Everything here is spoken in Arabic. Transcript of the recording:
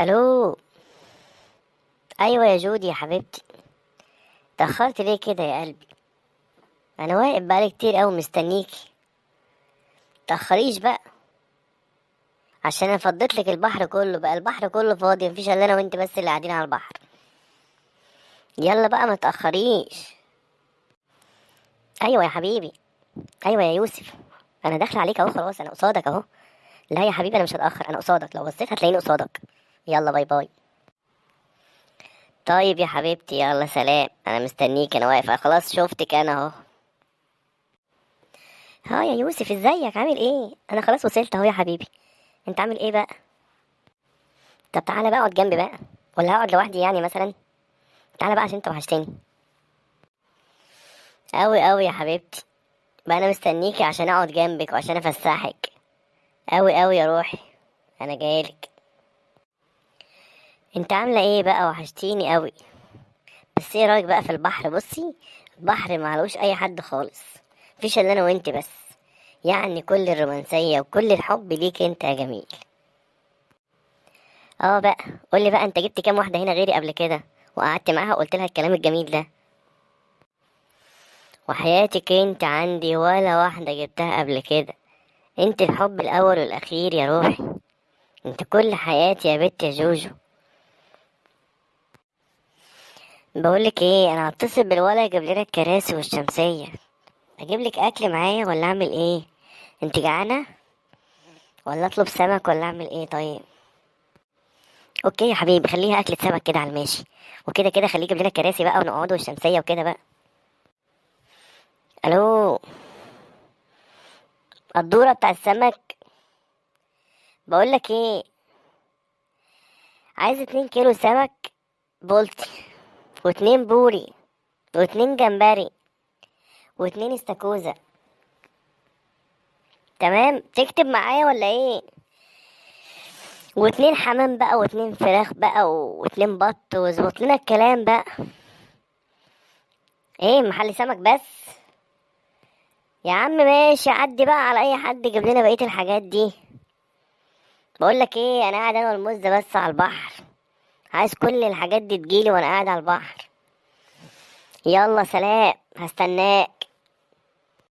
ألو؟ أيوه يا جودي يا حبيبتي. تاخرت ليه كده يا قلبي؟ أنا واقف بقالي كتير قوي مستنيكي. تاخريش بقى. عشان أنا فضيت لك البحر كله بقى. البحر كله فاضي مفيش إلا أنا وأنت بس اللي قاعدين على البحر. يلا بقى ما تأخريش. أيوه يا حبيبي. أيوه يا يوسف. أنا داخله عليك أهو خلاص أنا قصادك أهو. لا يا حبيبي أنا مش هتأخر أنا قصادك. لو بصيت هتلاقيني قصادك. يلا باي باي. طيب يا حبيبتي يلا سلام. أنا مستنيك أنا واقفه خلاص شفتك أنا أهو. ها يا يوسف إزيك؟ عامل إيه؟ أنا خلاص وصلت أهو يا حبيبي. أنت عامل إيه بقى؟ طب تعالى بقى أقعد جنبي بقى. ولا هقعد لوحدي يعني مثلا؟ تعالى بقى عشان أنت وحشتني. أوي أوي يا حبيبتي. بقى أنا مستنيكي عشان أقعد جنبك وعشان أفسحك. أوي أوي يا روحي. أنا جايلك. انت عاملة إيه بقى؟ وحشتيني اوي. بس إيه رأيك بقى في البحر؟ بصي البحر معلوش اي حد خالص. مفيش الا أنا وانت بس. يعني كل الرومانسية وكل الحب ليك انت يا جميل. آه بقى. قولي بقى انت جبت كام واحدة هنا غيري قبل كده؟ وقعدت معاها وقلت لها الكلام الجميل ده. وحياتك انت عندي ولا واحدة جبتها قبل كده. انت الحب الأول والأخير يا روحي. انت كل حياتي يا بنت يا جوجو. بقولك إيه أنا هتصل بالولا يجيب لنا الكراسي والشمسية. أجيب لك اكل معايا ولا اعمل إيه؟ انت جعانة؟ ولا اطلب سمك ولا اعمل إيه؟ طيب. أوكي يا حبيبي خليها اكلة سمك كده على الماشي. وكده كده خليه يجيب لنا الكراسي بقى ونقعدوا والشمسية وكده بقى. ألو؟ الدورة بتاع السمك؟ بقولك إيه عايز اتنين كيلو سمك بولتي. واتنين بوري واتنين جمبري واتنين استاكوزا. تمام؟ تكتب معايا ولا إيه؟ واتنين حمام بقى واتنين فراخ بقى واتنين بط واظبط لنا الكلام بقى. إيه محل سمك بس؟ يا عم ماشي عدي بقى على اي حد يجيب لنا بقية الحاجات دي. بقول لك إيه أنا قاعد أنا والمزه بس على البحر. عايز كل الحاجات دي تجيلي وأنا قاعد على البحر. يلا سلام هستناك.